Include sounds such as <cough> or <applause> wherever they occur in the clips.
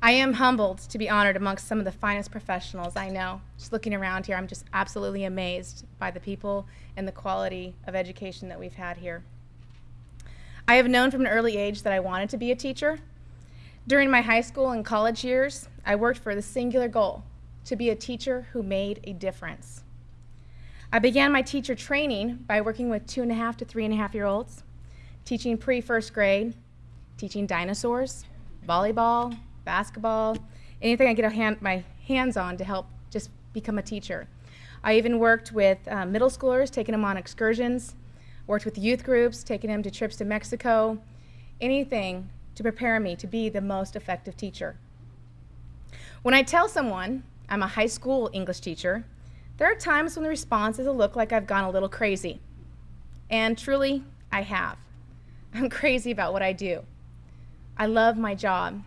I am humbled to be honored amongst some of the finest professionals I know. Just looking around here, I'm just absolutely amazed by the people and the quality of education that we've had here. I have known from an early age that I wanted to be a teacher. During my high school and college years, I worked for the singular goal to be a teacher who made a difference. I began my teacher training by working with two and a half to three and a half year olds, teaching pre-first grade, teaching dinosaurs, volleyball, basketball, anything I get hand, my hands on to help just become a teacher. I even worked with uh, middle schoolers, taking them on excursions, worked with youth groups, taking them to trips to Mexico, anything to prepare me to be the most effective teacher. When I tell someone I'm a high school English teacher, there are times when the responses will look like I've gone a little crazy. And truly, I have. <laughs> I'm crazy about what I do. I love my job.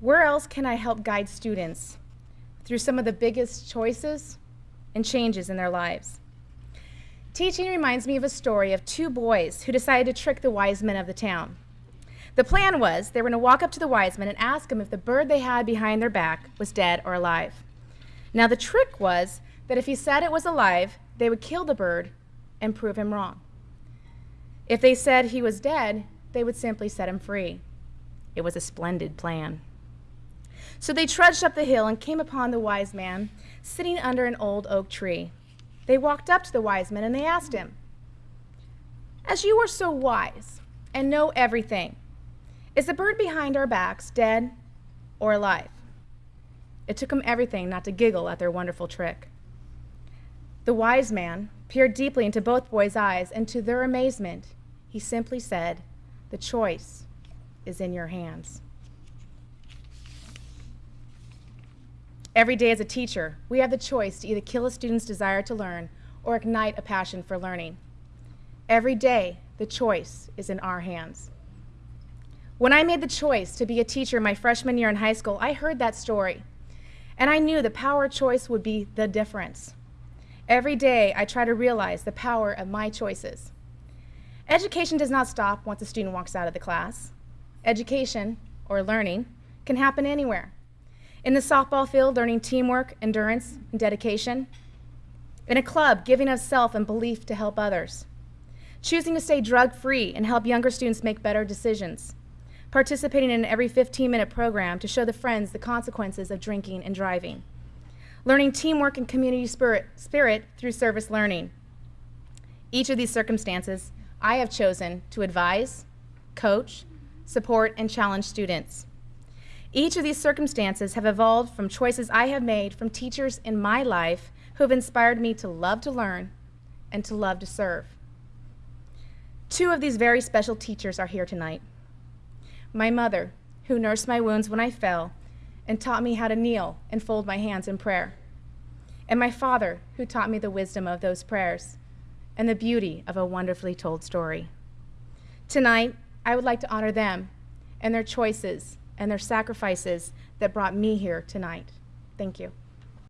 Where else can I help guide students through some of the biggest choices and changes in their lives? Teaching reminds me of a story of two boys who decided to trick the wise men of the town. The plan was they were going to walk up to the wise men and ask them if the bird they had behind their back was dead or alive. Now, the trick was that if he said it was alive, they would kill the bird and prove him wrong. If they said he was dead, they would simply set him free. It was a splendid plan. So they trudged up the hill and came upon the wise man sitting under an old oak tree. They walked up to the wise man and they asked him, As you are so wise and know everything, is the bird behind our backs dead or alive? It took him everything not to giggle at their wonderful trick. The wise man peered deeply into both boys' eyes, and to their amazement, he simply said, The choice is in your hands. Every day as a teacher, we have the choice to either kill a student's desire to learn or ignite a passion for learning. Every day, the choice is in our hands. When I made the choice to be a teacher my freshman year in high school, I heard that story. And I knew the power of choice would be the difference. Every day, I try to realize the power of my choices. Education does not stop once a student walks out of the class. Education, or learning, can happen anywhere. In the softball field, learning teamwork, endurance, and dedication. In a club, giving of self and belief to help others. Choosing to stay drug-free and help younger students make better decisions participating in every 15-minute program to show the friends the consequences of drinking and driving, learning teamwork and community spirit, spirit through service learning. Each of these circumstances, I have chosen to advise, coach, support, and challenge students. Each of these circumstances have evolved from choices I have made from teachers in my life who have inspired me to love to learn and to love to serve. Two of these very special teachers are here tonight my mother, who nursed my wounds when I fell and taught me how to kneel and fold my hands in prayer, and my father, who taught me the wisdom of those prayers and the beauty of a wonderfully told story. Tonight, I would like to honor them and their choices and their sacrifices that brought me here tonight. Thank you.